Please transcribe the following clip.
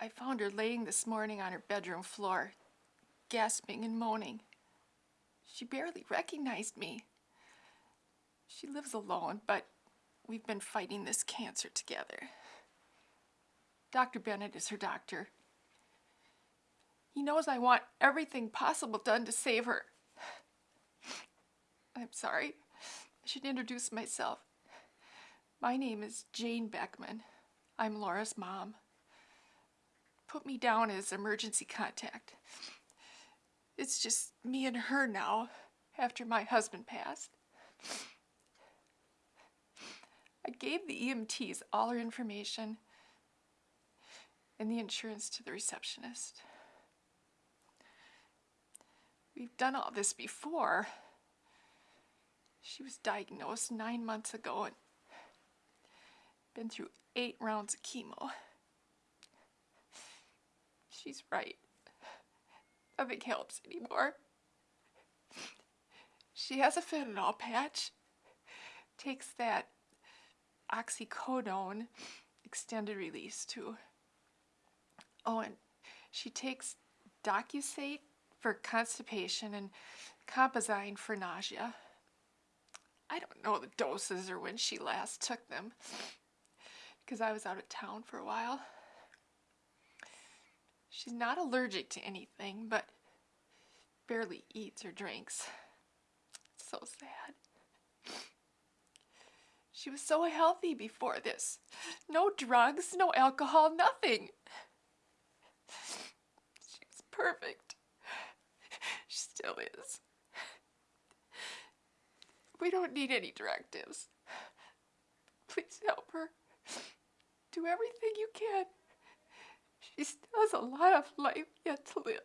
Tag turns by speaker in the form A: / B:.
A: I found her laying this morning on her bedroom floor, gasping and moaning. She barely recognized me. She lives alone, but we've been fighting this cancer together. Dr. Bennett is her doctor. He knows I want everything possible done to save her. I'm sorry. I should introduce myself. My name is Jane Beckman. I'm Laura's mom. Put me down as emergency contact. It's just me and her now, after my husband passed. I gave the EMTs all her information and the insurance to the receptionist. We've done all this before. She was diagnosed nine months ago and been through eight rounds of chemo. She's right. Nothing helps anymore. She has a fentanyl patch. Takes that oxycodone extended release too. Oh, and she takes Docusate for constipation and Compazine for nausea. I don't know the doses or when she last took them because I was out of town for a while. She's not allergic to anything, but barely eats or drinks. It's so sad. She was so healthy before this. No drugs, no alcohol, nothing. She was perfect. She still is. We don't need any directives. Please help her. Do everything you can. She still has a lot of life yet to live.